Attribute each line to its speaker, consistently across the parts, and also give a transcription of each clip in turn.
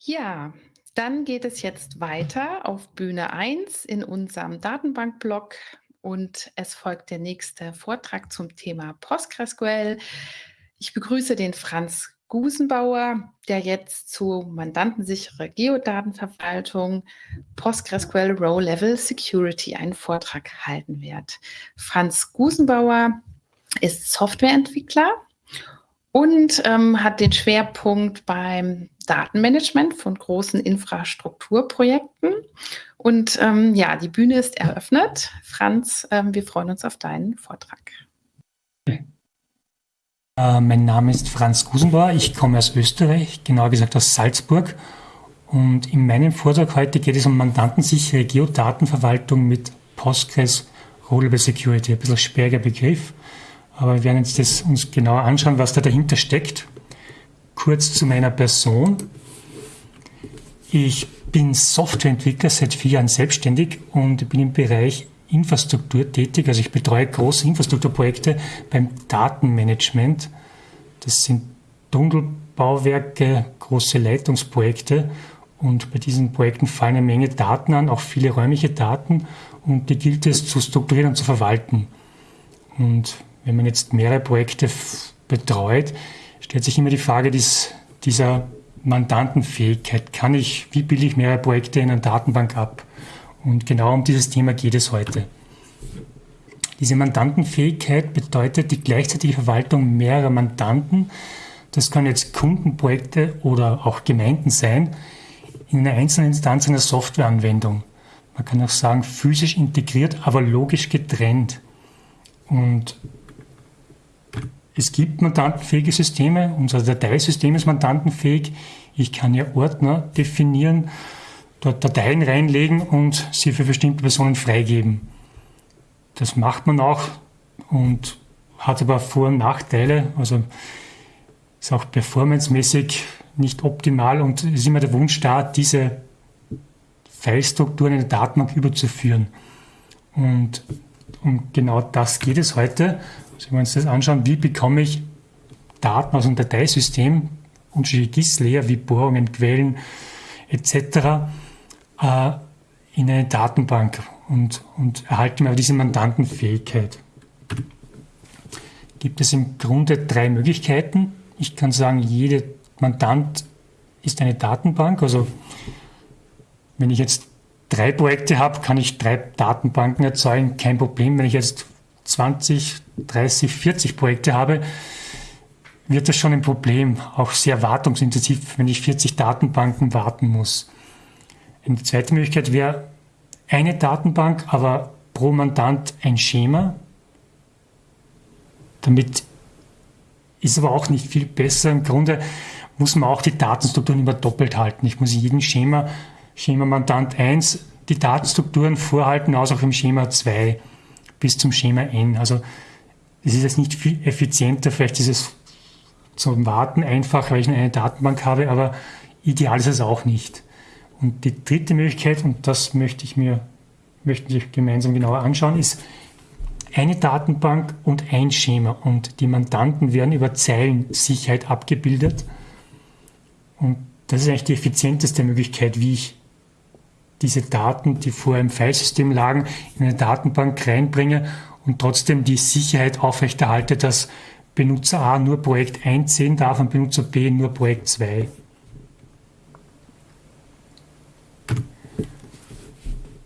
Speaker 1: Ja, dann geht es jetzt weiter auf Bühne 1 in unserem Datenbankblock und es folgt der nächste Vortrag zum Thema PostgreSQL. Ich begrüße den Franz Gusenbauer, der jetzt zu mandantensichere Geodatenverwaltung PostgreSQL Row Level Security einen Vortrag halten wird. Franz Gusenbauer ist Softwareentwickler und ähm, hat den Schwerpunkt beim Datenmanagement von großen Infrastrukturprojekten. Und ähm, ja, die Bühne ist eröffnet. Franz, ähm, wir freuen uns auf deinen Vortrag.
Speaker 2: Äh, mein Name ist Franz Gusenbauer. Ich komme aus Österreich, genauer gesagt aus Salzburg. Und in meinem Vortrag heute geht es um mandantensichere Geodatenverwaltung mit Postgres Rollable Security. Ein bisschen sperriger Begriff. Aber wir werden uns das uns genauer anschauen, was da dahinter steckt. Kurz zu meiner Person. Ich bin Softwareentwickler seit vier Jahren selbstständig und bin im Bereich Infrastruktur tätig. Also ich betreue große Infrastrukturprojekte beim Datenmanagement. Das sind Tunnelbauwerke, große Leitungsprojekte und bei diesen Projekten fallen eine Menge Daten an, auch viele räumliche Daten und die gilt es zu strukturieren und zu verwalten. Und wenn man jetzt mehrere Projekte betreut, stellt sich immer die Frage dies, dieser Mandantenfähigkeit. Kann ich, wie bilde ich mehrere Projekte in einer Datenbank ab? Und genau um dieses Thema geht es heute. Diese Mandantenfähigkeit bedeutet die gleichzeitige Verwaltung mehrerer Mandanten. Das können jetzt Kundenprojekte oder auch Gemeinden sein, in einer einzelnen Instanz einer Softwareanwendung. Man kann auch sagen, physisch integriert, aber logisch getrennt. Und es gibt mandantenfähige Systeme, unser Dateisystem ist mandantenfähig. Ich kann ja Ordner definieren, dort Dateien reinlegen und sie für bestimmte Personen freigeben. Das macht man auch und hat aber Vor- und Nachteile. Also ist auch performancemäßig nicht optimal und ist immer der Wunsch da, diese Filestrukturen in der Datenbank überzuführen. Und um genau das geht es heute. Wenn wir uns das anschauen, wie bekomme ich Daten aus einem Dateisystem, unterschiedliche GIS-Layer wie Bohrungen, Quellen etc. Äh, in eine Datenbank und, und erhalte mir diese Mandantenfähigkeit. Gibt es im Grunde drei Möglichkeiten. Ich kann sagen, jeder Mandant ist eine Datenbank. Also wenn ich jetzt drei Projekte habe, kann ich drei Datenbanken erzeugen, kein Problem. Wenn ich jetzt 20, 30, 40 Projekte habe, wird das schon ein Problem, auch sehr wartungsintensiv, wenn ich 40 Datenbanken warten muss. Eine zweite Möglichkeit wäre eine Datenbank, aber pro Mandant ein Schema. Damit ist aber auch nicht viel besser. Im Grunde muss man auch die Datenstrukturen immer doppelt halten. Ich muss in jedem Schema, Schema Mandant 1, die Datenstrukturen vorhalten, aus auch im Schema 2 bis zum Schema N. Also es ist jetzt nicht viel effizienter, vielleicht ist es zum Warten einfach, weil ich eine Datenbank habe, aber ideal ist es auch nicht. Und die dritte Möglichkeit, und das möchte ich mir, möchten wir gemeinsam genauer anschauen, ist eine Datenbank und ein Schema. Und die Mandanten werden über Zeilensicherheit abgebildet. Und das ist eigentlich die effizienteste Möglichkeit, wie ich diese Daten, die vorher im Filesystem lagen, in eine Datenbank reinbringe und trotzdem die Sicherheit aufrechterhalte, dass Benutzer A nur Projekt 1 sehen darf und Benutzer B nur Projekt 2.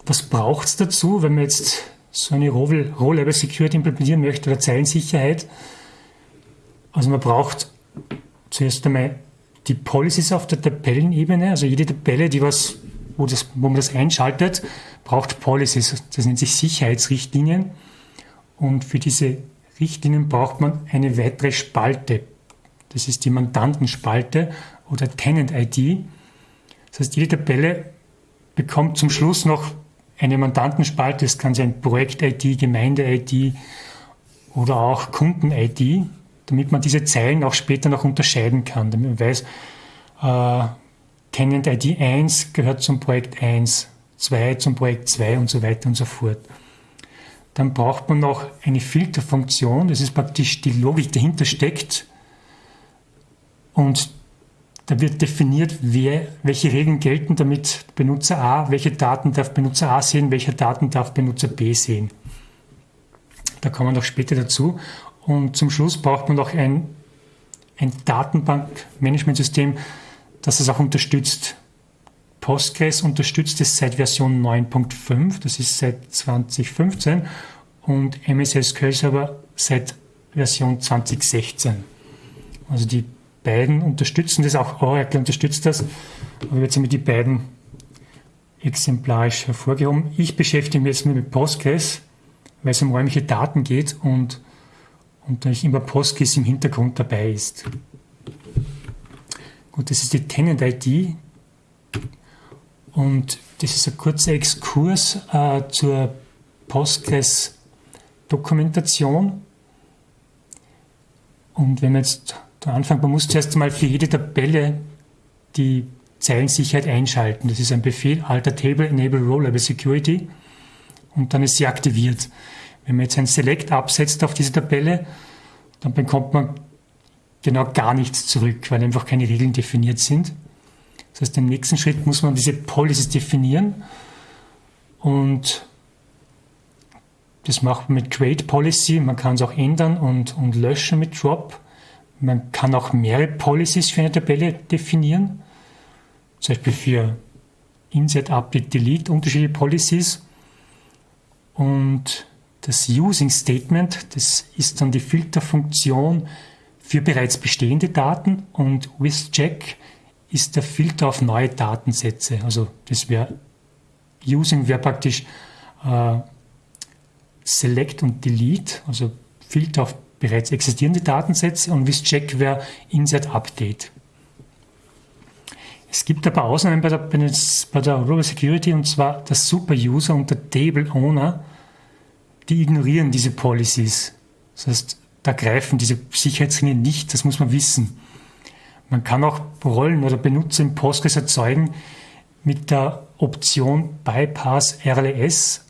Speaker 2: Was braucht es dazu, wenn man jetzt so eine Row-Level Security implementieren möchte oder Zeilensicherheit? Also man braucht zuerst einmal die Policies auf der Tabellenebene, also jede Tabelle, die was wo, das, wo man das einschaltet, braucht Policies. Das nennt sich Sicherheitsrichtlinien. Und für diese Richtlinien braucht man eine weitere Spalte. Das ist die Mandantenspalte oder Tenant-ID. Das heißt, jede Tabelle bekommt zum Schluss noch eine Mandantenspalte. Das kann sein Projekt-ID, Gemeinde-ID oder auch Kunden-ID, damit man diese Zeilen auch später noch unterscheiden kann, damit man weiß, äh, Tenant ID 1 gehört zum Projekt 1, 2 zum Projekt 2 und so weiter und so fort. Dann braucht man noch eine Filterfunktion, das ist praktisch die Logik, die dahinter steckt. Und da wird definiert, wer, welche Regeln gelten, damit Benutzer A, welche Daten darf Benutzer A sehen, welche Daten darf Benutzer B sehen. Da kommen wir noch später dazu. Und zum Schluss braucht man noch ein, ein Datenbankmanagementsystem, das es auch unterstützt. Postgres unterstützt es seit Version 9.5, das ist seit 2015, und MS SQL Server seit Version 2016. Also die beiden unterstützen das, auch Oracle unterstützt das. Aber jetzt haben wir die beiden exemplarisch hervorgehoben. Ich beschäftige mich jetzt mit Postgres, weil es um räumliche Daten geht und, und natürlich immer Postgres im Hintergrund dabei ist. Gut, das ist die Tenant-ID und das ist ein kurzer Exkurs äh, zur Postgres-Dokumentation. Und wenn man jetzt der Anfang, man muss zuerst einmal für jede Tabelle die Zeilensicherheit einschalten. Das ist ein Befehl, alter Table enable Rolleable Security und dann ist sie aktiviert. Wenn man jetzt ein Select absetzt auf diese Tabelle, dann bekommt man genau gar nichts zurück, weil einfach keine Regeln definiert sind. Das heißt, im nächsten Schritt muss man diese Policies definieren und das macht man mit Create Policy. Man kann es auch ändern und, und löschen mit Drop. Man kann auch mehrere Policies für eine Tabelle definieren, zum Beispiel für Insert, Update, Delete, unterschiedliche Policies. Und das Using Statement, das ist dann die Filterfunktion für bereits bestehende Daten und WithCheck ist der Filter auf neue Datensätze. Also das wäre Using wäre praktisch äh, Select und Delete, also Filter auf bereits existierende Datensätze und WithCheck wäre Insert Update. Es gibt aber Ausnahmen bei der, bei der Global Security und zwar der Super-User und der Table Owner, die ignorieren diese Policies. Das heißt, da greifen diese Sicherheitsringe nicht, das muss man wissen. Man kann auch Rollen oder Benutzer im Postgres erzeugen mit der Option Bypass RLS.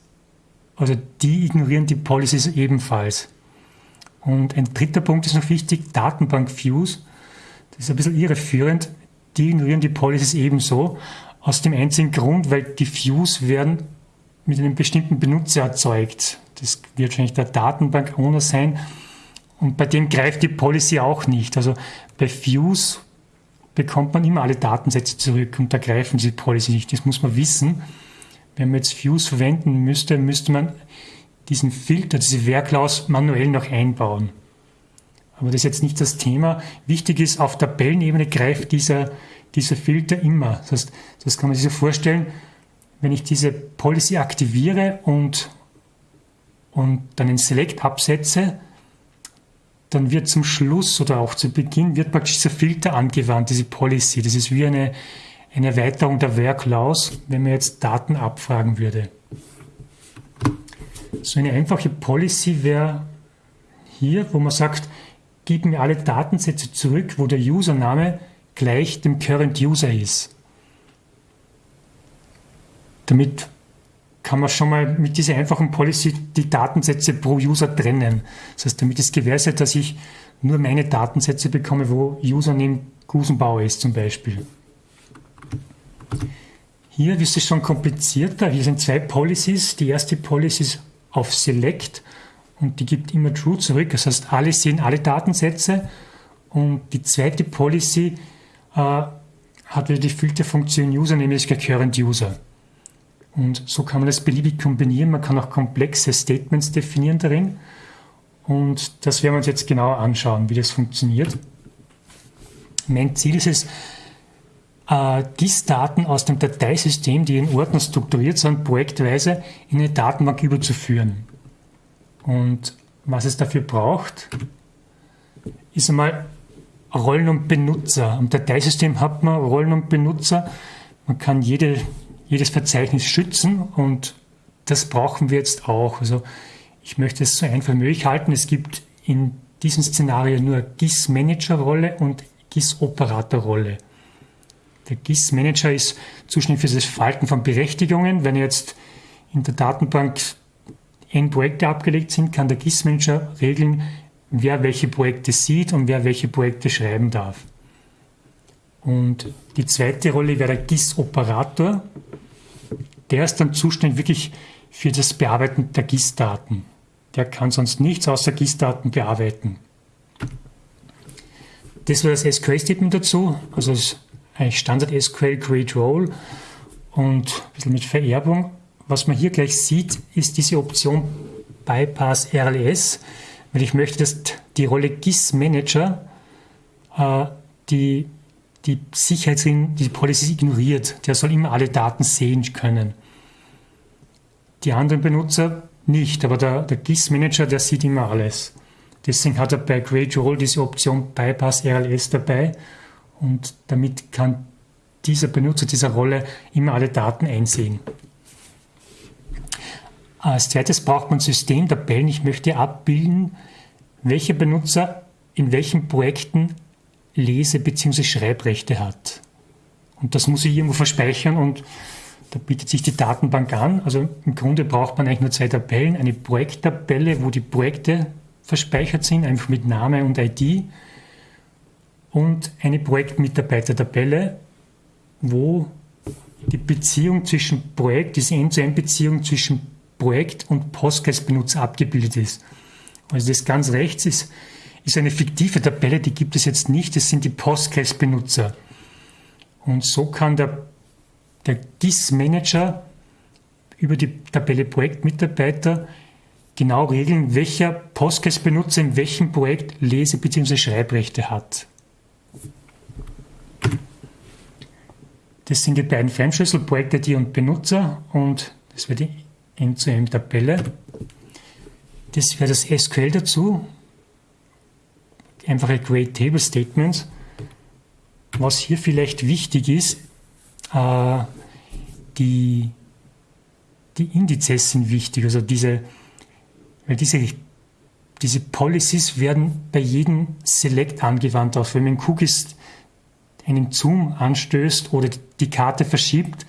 Speaker 2: Also die ignorieren die Policies ebenfalls. Und ein dritter Punkt ist noch wichtig, Datenbank-Views. Das ist ein bisschen irreführend. Die ignorieren die Policies ebenso. Aus dem einzigen Grund, weil die Views werden mit einem bestimmten Benutzer erzeugt. Das wird wahrscheinlich der Datenbank-Owner sein. Und bei dem greift die Policy auch nicht. Also bei Views bekommt man immer alle Datensätze zurück und da greifen die Policy nicht. Das muss man wissen. Wenn man jetzt Views verwenden müsste, müsste man diesen Filter, diese Werklaus manuell noch einbauen. Aber das ist jetzt nicht das Thema. Wichtig ist, auf Tabellenebene greift dieser, dieser Filter immer. Das heißt, das kann man sich so vorstellen, wenn ich diese Policy aktiviere und, und dann in Select absetze, dann wird zum Schluss oder auch zu Beginn wird praktisch dieser Filter angewandt, diese Policy. Das ist wie eine, eine Erweiterung der Werklaus, wenn man jetzt Daten abfragen würde. So eine einfache Policy wäre hier, wo man sagt, gib mir alle Datensätze zurück, wo der Username gleich dem Current User ist. Damit kann man schon mal mit dieser einfachen Policy die Datensätze pro User trennen. Das heißt, damit ist gewährleistet, dass ich nur meine Datensätze bekomme, wo Username Gusenbauer ist zum Beispiel. Hier ist es schon komplizierter. Hier sind zwei Policies. Die erste Policy ist auf Select und die gibt immer True zurück. Das heißt, alle sehen alle Datensätze und die zweite Policy äh, hat wieder die Filterfunktion User, nämlich Current User. Und so kann man das beliebig kombinieren. Man kann auch komplexe Statements definieren darin. Und das werden wir uns jetzt genauer anschauen, wie das funktioniert. Mein Ziel ist es, äh, GIS-Daten aus dem Dateisystem, die in Ordner strukturiert sind, projektweise in eine Datenbank überzuführen. Und was es dafür braucht, ist einmal Rollen und Benutzer. Am Dateisystem hat man Rollen und Benutzer. Man kann jede, jedes Verzeichnis schützen und das brauchen wir jetzt auch. Also ich möchte es so einfach wie möglich halten. Es gibt in diesem Szenario nur GIS-Manager-Rolle und GIS-Operator-Rolle. Der GIS-Manager ist zuständig für das Verhalten von Berechtigungen. Wenn jetzt in der Datenbank n Projekte abgelegt sind, kann der GIS-Manager regeln, wer welche Projekte sieht und wer welche Projekte schreiben darf. Und die zweite Rolle wäre der GIS-Operator. Der ist dann zuständig wirklich für das Bearbeiten der GIS-Daten. Der kann sonst nichts außer GIS-Daten bearbeiten. Das war das SQL-Statement dazu, also ein Standard SQL Create Role und ein bisschen mit Vererbung. Was man hier gleich sieht, ist diese Option Bypass RLS, weil ich möchte, dass die Rolle GIS Manager äh, die, die Sicherheitsregeln, die Policies ignoriert. Der soll immer alle Daten sehen können. Die anderen Benutzer nicht, aber der, der GIS-Manager, der sieht immer alles. Deswegen hat er bei Create Role diese Option Bypass RLS dabei und damit kann dieser Benutzer dieser Rolle immer alle Daten einsehen. Als zweites braucht man Systemtabellen. Ich möchte abbilden, welcher Benutzer in welchen Projekten Lese- bzw. Schreibrechte hat. Und das muss ich irgendwo verspeichern und da bietet sich die Datenbank an. Also im Grunde braucht man eigentlich nur zwei Tabellen. Eine Projekttabelle, wo die Projekte verspeichert sind, einfach mit Name und ID. Und eine Projektmitarbeitertabelle, wo die Beziehung zwischen Projekt, diese End-zu-End-Beziehung zwischen Projekt und Postgres-Benutzer abgebildet ist. Also das ganz rechts ist, ist eine fiktive Tabelle, die gibt es jetzt nicht, das sind die Postgres-Benutzer. Und so kann der der GIS-Manager über die Tabelle Projektmitarbeiter genau regeln, welcher Postgres-Benutzer in welchem Projekt Lese- bzw. Schreibrechte hat. Das sind die beiden Fremdschlüssel, Projekt-ID und Benutzer und das wäre die End-zu-End-Tabelle. Das wäre das SQL dazu. Einfache Create Table Statements. Was hier vielleicht wichtig ist, die, die Indizes sind wichtig, also diese, weil diese, diese Policies werden bei jedem Select angewandt. Auch wenn man Cookies einen Zoom anstößt oder die Karte verschiebt,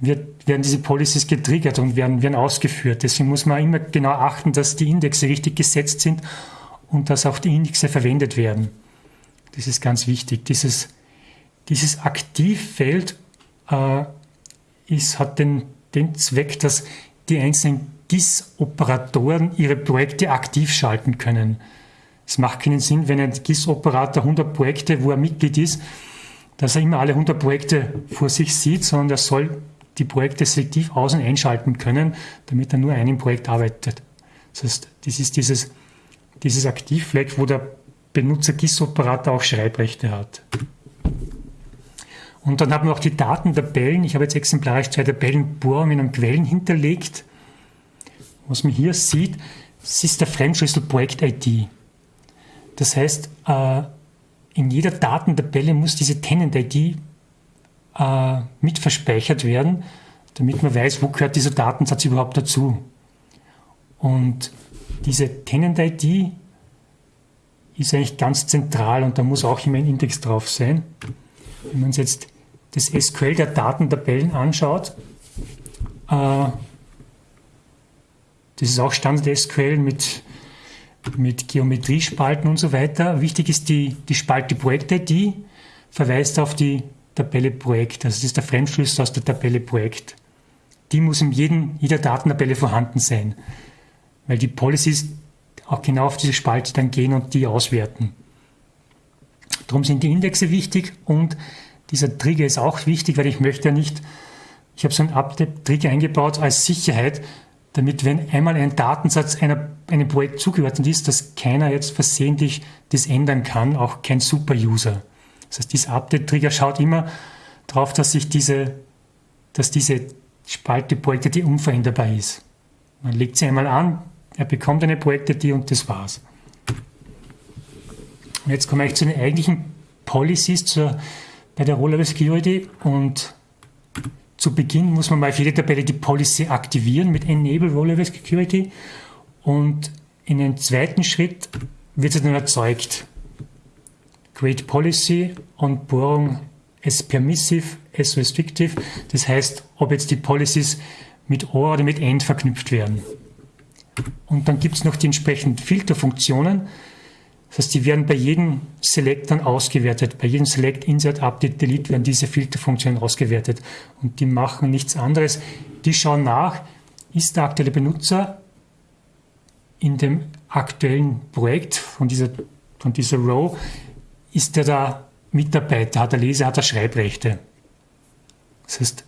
Speaker 2: wird, werden diese Policies getriggert und werden, werden ausgeführt. Deswegen muss man immer genau achten, dass die Indexe richtig gesetzt sind und dass auch die Indexe verwendet werden. Das ist ganz wichtig. Dieses, dieses Aktivfeld äh, ist, hat den, den Zweck, dass die einzelnen GIS-Operatoren ihre Projekte aktiv schalten können. Es macht keinen Sinn, wenn ein GIS-Operator 100 Projekte, wo er Mitglied ist, dass er immer alle 100 Projekte vor sich sieht, sondern er soll die Projekte selektiv aus- und einschalten können, damit er nur einem Projekt arbeitet. Das heißt, das ist dieses, dieses Aktivfleck, wo der Benutzer GIS-Operator auch Schreibrechte hat. Und dann haben wir auch die Datentabellen. Ich habe jetzt exemplarisch zwei Tabellenbohrungen und Quellen hinterlegt. Was man hier sieht, das ist der Fremdschlüssel Projekt-ID. Das heißt, äh, in jeder Datentabelle muss diese Tenant-ID äh, mit verspeichert werden, damit man weiß, wo gehört dieser Datensatz überhaupt dazu. Und diese Tenant-ID ist eigentlich ganz zentral und da muss auch immer ein Index drauf sein. Wenn man es jetzt das SQL der Datentabellen anschaut, äh, das ist auch Standard SQL mit, mit Geometriespalten und so weiter. Wichtig ist die, die Spalte Projekt-ID, verweist auf die Tabelle Projekt. Also das ist der Fremdschlüssel aus der Tabelle Projekt. Die muss in jedem, jeder Datentabelle vorhanden sein, weil die Policies auch genau auf diese Spalte dann gehen und die auswerten. Darum sind die Indexe wichtig und dieser Trigger ist auch wichtig, weil ich möchte ja nicht, ich habe so einen Update-Trigger eingebaut als Sicherheit, damit wenn einmal ein Datensatz einer, einem Projekt zugeordnet ist, dass keiner jetzt versehentlich das ändern kann, auch kein Super-User. Das heißt, dieser Update-Trigger schaut immer darauf, dass sich diese, dass diese Spalte Projekte, die unveränderbar ist. Man legt sie einmal an, er bekommt eine Projekte, die und das war's. Und jetzt komme ich zu den eigentlichen Policies, zur bei der Roll Security und zu Beginn muss man mal für jede Tabelle die Policy aktivieren mit Enable Roll Security und in einem zweiten Schritt wird sie dann erzeugt. Create Policy und Bohrung as permissive, as restrictive. Das heißt, ob jetzt die Policies mit OR oder mit END verknüpft werden. Und dann gibt es noch die entsprechenden Filterfunktionen. Das heißt, die werden bei jedem Select dann ausgewertet. Bei jedem Select, Insert, Update, Delete werden diese Filterfunktionen ausgewertet. Und die machen nichts anderes. Die schauen nach, ist der aktuelle Benutzer in dem aktuellen Projekt von dieser, von dieser Row, ist der da Mitarbeiter, hat er Leser, hat er Schreibrechte. Das heißt,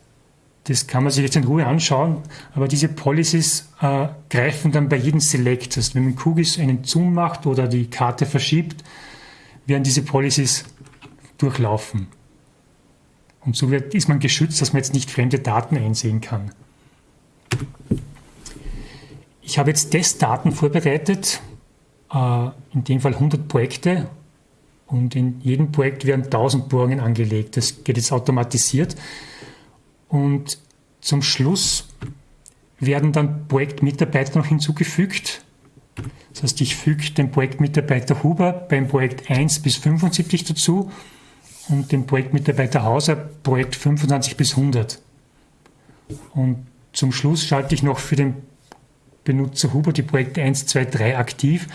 Speaker 2: das kann man sich jetzt in Ruhe anschauen, aber diese Policies äh, greifen dann bei jedem Select. Das wenn man Kugis einen Zoom macht oder die Karte verschiebt, werden diese Policies durchlaufen. Und so wird, ist man geschützt, dass man jetzt nicht fremde Daten einsehen kann. Ich habe jetzt Testdaten vorbereitet, äh, in dem Fall 100 Projekte und in jedem Projekt werden 1000 Bohrungen angelegt. Das geht jetzt automatisiert. Und zum Schluss werden dann Projektmitarbeiter noch hinzugefügt. Das heißt, ich füge den Projektmitarbeiter Huber beim Projekt 1 bis 75 dazu und den Projektmitarbeiter Hauser Projekt 25 bis 100. Und zum Schluss schalte ich noch für den Benutzer Huber die Projekte 1, 2, 3 aktiv.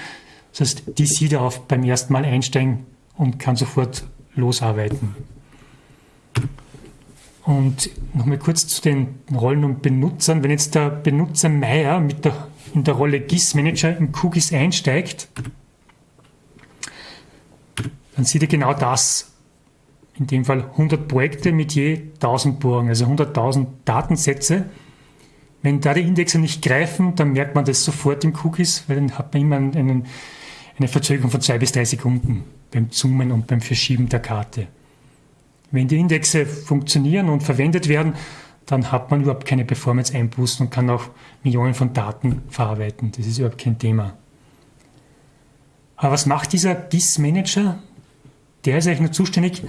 Speaker 2: Das heißt, die sieht er auf beim ersten Mal einsteigen und kann sofort losarbeiten. Und nochmal kurz zu den Rollen und Benutzern. Wenn jetzt der Benutzer Meier mit der, in der Rolle GIS-Manager im QGIS einsteigt, dann sieht er genau das. In dem Fall 100 Projekte mit je 1000 Bohrungen, also 100.000 Datensätze. Wenn da die Indexe nicht greifen, dann merkt man das sofort im QGIS, weil dann hat man immer einen, eine Verzögerung von zwei bis drei Sekunden beim Zoomen und beim Verschieben der Karte. Wenn die Indexe funktionieren und verwendet werden, dann hat man überhaupt keine Performance-Einbußen und kann auch Millionen von Daten verarbeiten. Das ist überhaupt kein Thema. Aber was macht dieser GIS-Manager? Der ist eigentlich nur zuständig,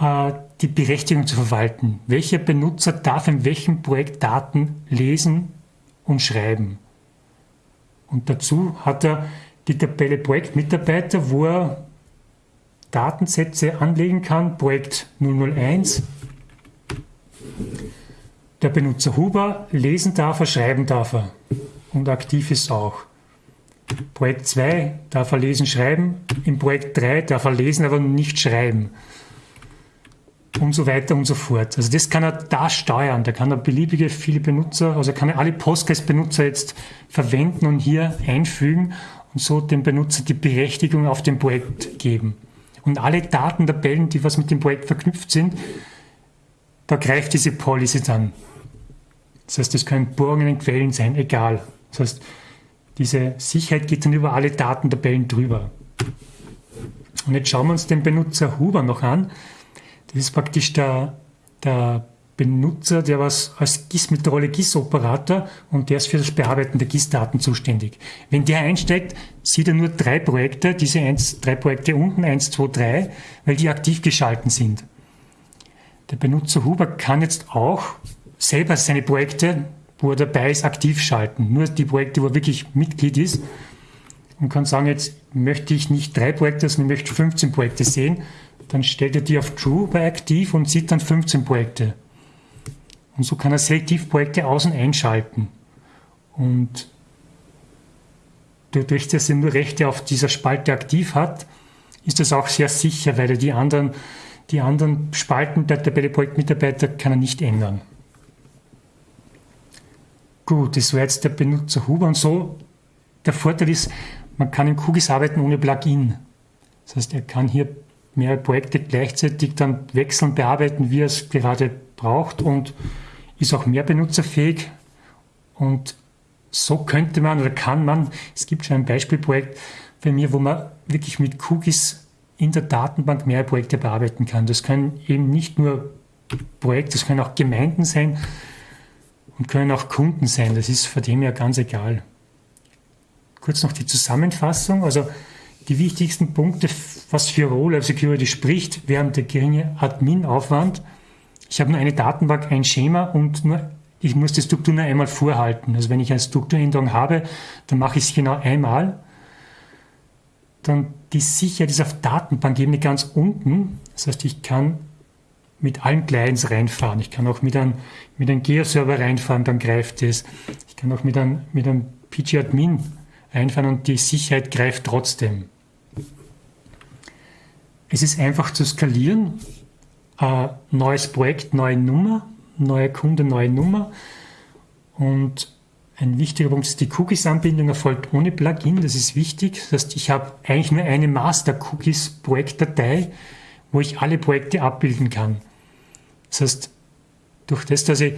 Speaker 2: äh, die Berechtigung zu verwalten. Welcher Benutzer darf in welchem Projekt Daten lesen und schreiben? Und dazu hat er die Tabelle Projektmitarbeiter, wo er Datensätze anlegen kann, Projekt 001. Der Benutzer Huber lesen darf er, schreiben darf er und aktiv ist auch. Projekt 2 darf er lesen, schreiben. Im Projekt 3 darf er lesen, aber nicht schreiben. Und so weiter und so fort. Also das kann er da steuern. Da kann er beliebige viele Benutzer, also kann er alle Postgres-Benutzer jetzt verwenden und hier einfügen und so dem Benutzer die Berechtigung auf dem Projekt geben. Und alle Datentabellen, die was mit dem Projekt verknüpft sind, da greift diese Policy dann. Das heißt, das können in Quellen sein, egal. Das heißt, diese Sicherheit geht dann über alle Datentabellen drüber. Und jetzt schauen wir uns den Benutzer Huber noch an. Das ist praktisch der, der Benutzer, der was als GIS mit der Rolle GIS-Operator und der ist für das Bearbeiten der GIS-Daten zuständig. Wenn der einsteigt, sieht er nur drei Projekte, diese eins, drei Projekte unten, eins, zwei, drei, weil die aktiv geschalten sind. Der Benutzer Huber kann jetzt auch selber seine Projekte, wo er dabei ist, aktiv schalten. Nur die Projekte, wo er wirklich Mitglied ist und kann sagen, jetzt möchte ich nicht drei Projekte, sondern ich möchte 15 Projekte sehen. Dann stellt er die auf True bei aktiv und sieht dann 15 Projekte. Und so kann er Selektivprojekte aus- und einschalten. Und dadurch, dass er nur Rechte auf dieser Spalte aktiv hat, ist das auch sehr sicher, weil er die anderen, die anderen Spalten der Tabelle-Projektmitarbeiter kann er nicht ändern. Gut, das war jetzt der Benutzer Huber und so. Der Vorteil ist, man kann in QGIS arbeiten ohne Plugin. Das heißt, er kann hier mehrere Projekte gleichzeitig dann wechseln, bearbeiten, wie er es gerade braucht und ist auch mehr benutzerfähig und so könnte man oder kann man, es gibt schon ein Beispielprojekt bei mir, wo man wirklich mit Cookies in der Datenbank mehr Projekte bearbeiten kann. Das können eben nicht nur Projekte, das können auch Gemeinden sein und können auch Kunden sein. Das ist von dem her ganz egal. Kurz noch die Zusammenfassung. Also die wichtigsten Punkte, was für Role Security spricht, während der geringe Admin-Aufwand ich habe nur eine Datenbank, ein Schema und nur, ich muss die Struktur nur einmal vorhalten. Also wenn ich eine Strukturänderung habe, dann mache ich es genau einmal. Dann die Sicherheit ist auf Datenbankebene ganz unten. Das heißt, ich kann mit allen Clients reinfahren. Ich kann auch mit einem, mit einem Geoserver reinfahren, dann greift es. Ich kann auch mit einem, mit einem PG-Admin reinfahren und die Sicherheit greift trotzdem. es ist einfach zu skalieren. Äh, neues Projekt, neue Nummer, neue Kunde, neue Nummer. Und ein wichtiger Punkt ist, die Cookies-Anbindung erfolgt ohne Plugin. Das ist wichtig. Das heißt, ich habe eigentlich nur eine Master-Cookies-Projektdatei, wo ich alle Projekte abbilden kann. Das heißt, durch das, dass ich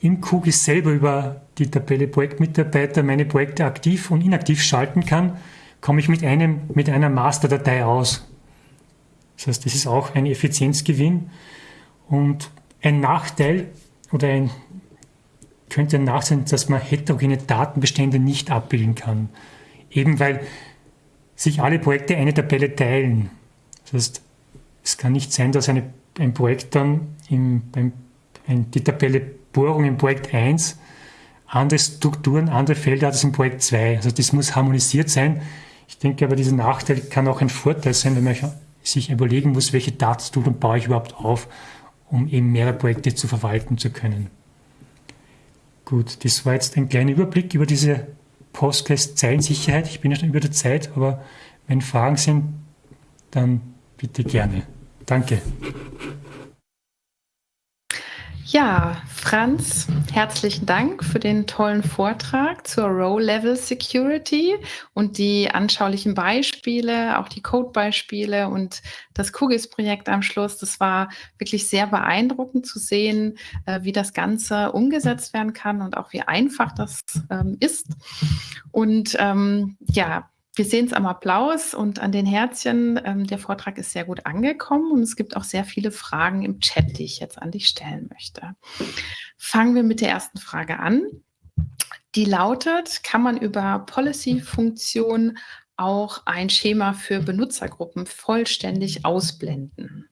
Speaker 2: im Cookies selber über die Tabelle Projektmitarbeiter meine Projekte aktiv und inaktiv schalten kann, komme ich mit, einem, mit einer Masterdatei aus. Das heißt, das ist auch ein Effizienzgewinn. Und ein Nachteil oder ein, könnte ein Nachteil sein, dass man heterogene Datenbestände nicht abbilden kann. Eben weil sich alle Projekte eine Tabelle teilen. Das heißt, es kann nicht sein, dass eine, ein Projekt dann im, beim, ein, die Tabelle Bohrung im Projekt 1 andere Strukturen, andere Felder hat als im Projekt 2. Also das muss harmonisiert sein. Ich denke aber, dieser Nachteil kann auch ein Vorteil sein, wenn man sich überlegen muss, welche Datenstrukturen baue ich überhaupt auf, um eben mehrere Projekte zu verwalten zu können. Gut, das war jetzt ein kleiner Überblick über diese Postgres-Zeilensicherheit. Ich bin ja schon über der Zeit, aber wenn Fragen sind, dann bitte gerne. Danke.
Speaker 1: Ja, Franz, herzlichen Dank für den tollen Vortrag zur Row-Level Security und die anschaulichen Beispiele, auch die Code-Beispiele und das QGIS-Projekt am Schluss. Das war wirklich sehr beeindruckend zu sehen, äh, wie das Ganze umgesetzt werden kann und auch wie einfach das ähm, ist. Und ähm, ja, wir sehen es am Applaus und an den Herzchen. Ähm, der Vortrag ist sehr gut angekommen und es gibt auch sehr viele Fragen im Chat, die ich jetzt an dich stellen möchte. Fangen wir mit der ersten Frage an. Die lautet, kann man über Policy-Funktion auch ein Schema für Benutzergruppen vollständig ausblenden?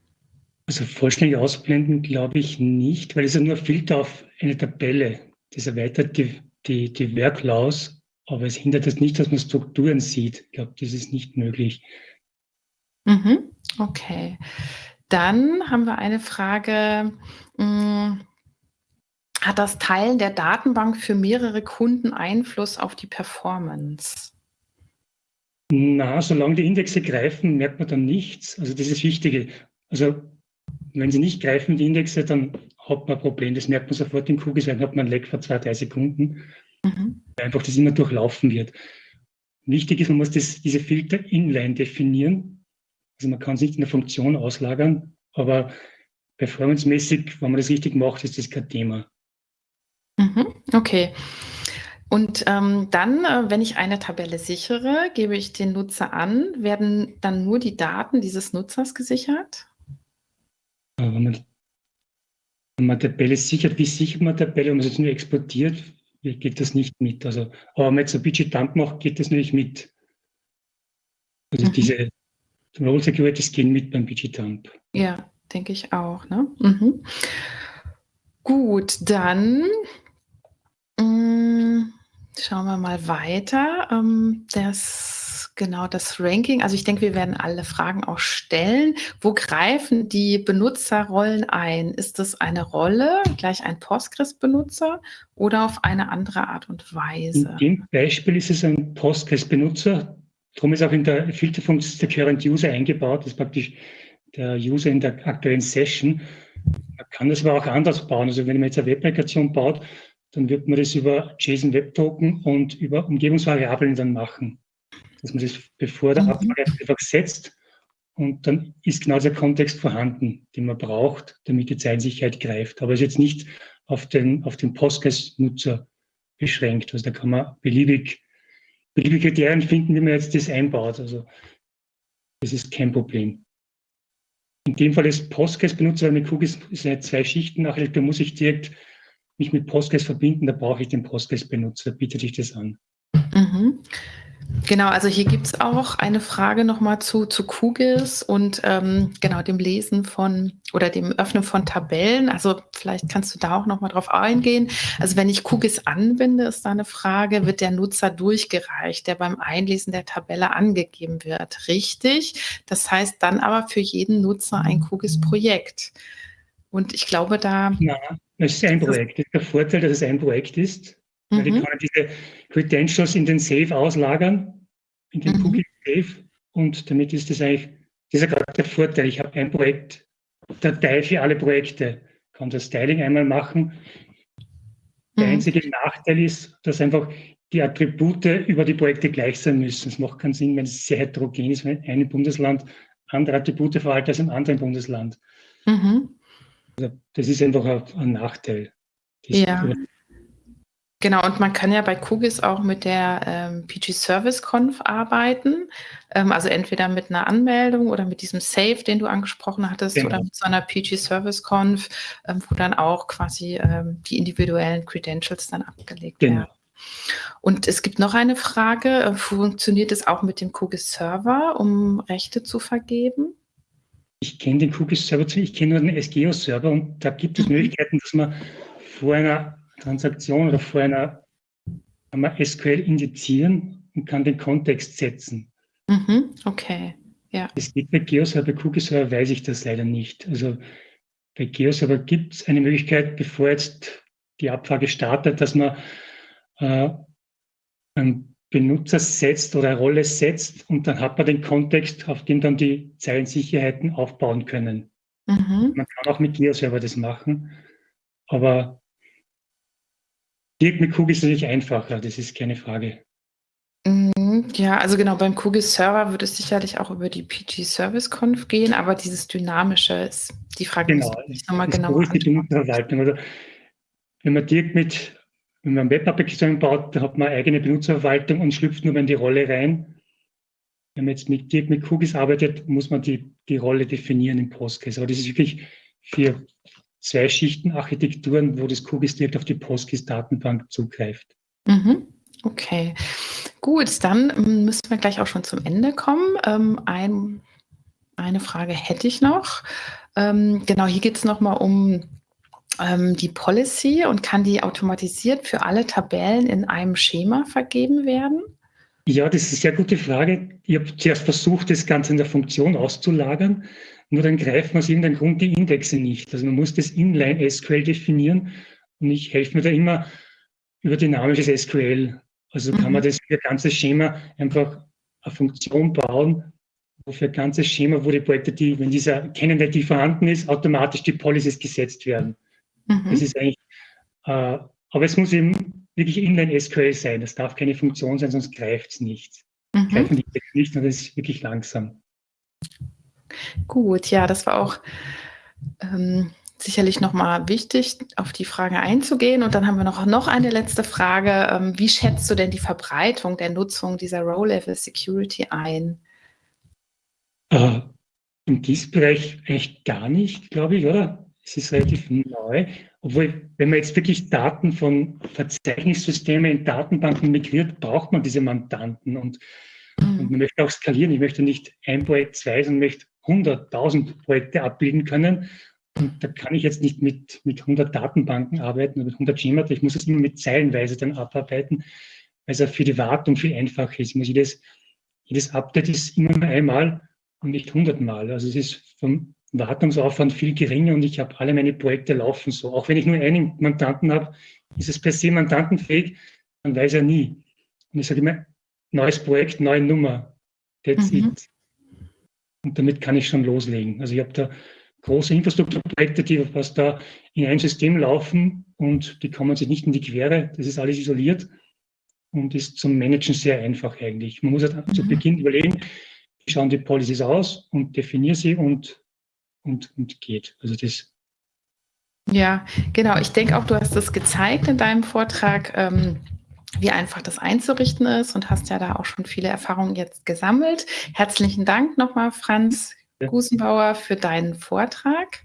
Speaker 2: Also vollständig ausblenden glaube ich nicht, weil es ja nur Filter auf eine Tabelle. Das erweitert die, die, die Workflows aber es hindert es nicht, dass man Strukturen sieht. Ich glaube, das ist nicht möglich.
Speaker 1: Mhm. Okay. Dann haben wir eine Frage. Hm, hat das Teilen der Datenbank für mehrere Kunden Einfluss auf die Performance?
Speaker 2: Na, solange die Indexe greifen, merkt man dann nichts. Also das ist das Wichtige. Also wenn sie nicht greifen, die Indexe, dann hat man ein Problem. Das merkt man sofort in dann hat man ein Leck vor zwei, drei Sekunden. Mhm. Einfach das immer durchlaufen wird. Wichtig ist, man muss das, diese Filter inline definieren. Also man kann es nicht in der Funktion auslagern, aber performancemäßig, wenn man das richtig macht, ist das kein Thema.
Speaker 1: Mhm. Okay. Und ähm, dann, äh, wenn ich eine Tabelle sichere, gebe ich den Nutzer an, werden dann nur die Daten dieses Nutzers gesichert?
Speaker 2: Wenn man, wenn man Tabelle sichert, wie sichert man Tabelle? Wenn man es jetzt nur exportiert, geht das nicht mit. Also, aber wenn man jetzt ein Budget Dump macht, geht das natürlich mit. Also mhm. diese Role Securities gehen mit beim Budget Dump.
Speaker 1: Ja, denke ich auch. Ne? Mhm. Gut, dann mh, mm, schauen wir mal weiter. Ähm, das Genau, das Ranking. Also ich denke, wir werden alle Fragen auch stellen. Wo greifen die Benutzerrollen ein? Ist das eine Rolle, gleich ein Postgres-Benutzer oder auf eine andere Art und Weise?
Speaker 2: In dem Beispiel ist es ein Postgres-Benutzer. Darum ist auch in der Filterfunktion der Current User eingebaut. Das ist praktisch der User in der aktuellen Session. Man kann das aber auch anders bauen. Also wenn man jetzt eine Web-Applikation baut, dann wird man das über JSON Web Token und über Umgebungsvariablen dann machen dass man das bevor der mhm. Abfrage einfach setzt und dann ist genau der Kontext vorhanden, den man braucht, damit die Zeilensicherheit greift. Aber es ist jetzt nicht auf den, auf den Postgres-Nutzer beschränkt. Also da kann man beliebig, beliebige Kriterien finden, wie man jetzt das einbaut. Also das ist kein Problem. In dem Fall ist Postgres-Benutzer, mit Cookies sind zwei Schichten nachher, da muss ich direkt mich mit Postgres verbinden, da brauche ich den Postgres-Benutzer, bietet sich das an.
Speaker 1: Mhm. Genau, also hier gibt es auch eine Frage nochmal zu, zu QGIS und ähm, genau dem Lesen von oder dem Öffnen von Tabellen. Also vielleicht kannst du da auch nochmal drauf eingehen. Also wenn ich QGIS anbinde, ist da eine Frage, wird der Nutzer durchgereicht, der beim Einlesen der Tabelle angegeben wird. Richtig. Das heißt dann aber für jeden Nutzer ein QGIS-Projekt. Und ich glaube, da.
Speaker 2: Ja, es ist ein Projekt. Das ist der Vorteil, dass es ein Projekt ist. Mhm. Weil ich kann diese Credentials in den Safe auslagern, in den mhm. Cookie Safe. Und damit ist das eigentlich das ist ja gerade der Vorteil. Ich habe ein Projekt, Datei für alle Projekte, kann das Styling einmal machen. Der mhm. einzige Nachteil ist, dass einfach die Attribute über die Projekte gleich sein müssen. Es macht keinen Sinn, wenn es sehr heterogen ist, wenn ein Bundesland andere Attribute verhalten als im anderen Bundesland. Mhm. Also das ist einfach ein, ein Nachteil.
Speaker 1: Ja. Genau, und man kann ja bei Kugis auch mit der ähm, PG Service Conf arbeiten. Ähm, also entweder mit einer Anmeldung oder mit diesem Save, den du angesprochen hattest, genau. oder mit so einer PG Service Conf, ähm, wo dann auch quasi ähm, die individuellen Credentials dann abgelegt genau. werden. Und es gibt noch eine Frage, äh, funktioniert es auch mit dem Kugis Server, um Rechte zu vergeben?
Speaker 2: Ich kenne den Kugis Server, ich kenne nur den SGO Server und da gibt es mhm. Möglichkeiten, dass man vor einer Transaktion oder vor einer kann man SQL indizieren und kann den Kontext setzen.
Speaker 1: Mhm, okay, ja.
Speaker 2: Es geht bei GeoServer, bei QGIS-Server weiß ich das leider nicht. Also bei GeoServer gibt es eine Möglichkeit, bevor jetzt die Abfrage startet, dass man äh, einen Benutzer setzt oder eine Rolle setzt und dann hat man den Kontext, auf dem dann die Zeilensicherheiten aufbauen können. Mhm. Man kann auch mit GeoServer das machen, aber Dirk mit Kugis ist natürlich einfacher, das ist keine Frage.
Speaker 1: Mhm, ja, also genau, beim Kugis Server würde es sicherlich auch über die PG Service Conf gehen, aber dieses Dynamische ist die Frage,
Speaker 2: genau,
Speaker 1: ich
Speaker 2: nochmal genau die Benutzerverwaltung. Also, wenn man Dirk mit, wenn man Web-Applikationen baut, da hat man eigene Benutzerverwaltung und schlüpft nur in die Rolle rein. Wenn man jetzt mit Dirk mit Kugis arbeitet, muss man die, die Rolle definieren im Postgres. Aber das ist wirklich für zwei Schichten Architekturen, wo das QGIS direkt auf die PostGIS-Datenbank zugreift.
Speaker 1: Mhm. Okay, gut, dann ähm, müssen wir gleich auch schon zum Ende kommen. Ähm, ein, eine Frage hätte ich noch. Ähm, genau, hier geht es nochmal um ähm, die Policy und kann die automatisiert für alle Tabellen in einem Schema vergeben werden?
Speaker 2: Ja, das ist eine sehr gute Frage. Ich habe zuerst versucht, das Ganze in der Funktion auszulagern. Nur dann greifen aus irgendeinem Grund die Indexe nicht. Also man muss das Inline SQL definieren und ich helfe mir da immer über dynamisches SQL. Also kann man mhm. das für ein ganzes Schema einfach eine Funktion bauen, wo für ein ganzes Schema, wo die Projekte, die, wenn dieser Kennende, die vorhanden ist, automatisch die Policies gesetzt werden. Mhm. Das ist eigentlich, äh, aber es muss eben wirklich Inline SQL sein. Das darf keine Funktion sein, sonst greift es nicht. Mhm. Greifen die nicht und das ist wirklich langsam.
Speaker 1: Gut, ja, das war auch ähm, sicherlich nochmal wichtig, auf die Frage einzugehen. Und dann haben wir noch, noch eine letzte Frage. Ähm, wie schätzt du denn die Verbreitung der Nutzung dieser Row-Level Security ein?
Speaker 2: Äh, Im Bereich echt gar nicht, glaube ich, oder? Es ist relativ neu. Obwohl, wenn man jetzt wirklich Daten von Verzeichnissystemen in Datenbanken migriert, braucht man diese Mandanten. Und, mhm. und man möchte auch skalieren. Ich möchte nicht ein Projekt, zwei, sondern möchte 100.000 Projekte abbilden können. Und da kann ich jetzt nicht mit, mit 100 Datenbanken arbeiten oder mit 100 Schemata. Ich muss es immer mit Zeilenweise dann abarbeiten, weil es auch für die Wartung viel einfacher ist. Ich muss jedes, jedes Update ist immer nur einmal und nicht 100 Mal. Also es ist vom Wartungsaufwand viel geringer und ich habe alle meine Projekte laufen so. Auch wenn ich nur einen Mandanten habe, ist es per se mandantenfähig, man weiß ja nie. Und ich sage immer, neues Projekt, neue Nummer. That's mhm. it. Und damit kann ich schon loslegen. Also ich habe da große Infrastrukturprojekte, die was da in ein System laufen und die kommen sich nicht in die Quere. Das ist alles isoliert und ist zum Managen sehr einfach eigentlich. Man muss halt mhm. zu Beginn überlegen, wie schauen die Policies aus und definiere sie und, und, und geht. Also das.
Speaker 1: Ja, genau. Ich denke auch, du hast das gezeigt in deinem Vortrag. Ähm wie einfach das einzurichten ist und hast ja da auch schon viele Erfahrungen jetzt gesammelt. Herzlichen Dank nochmal, Franz Gusenbauer, für deinen Vortrag.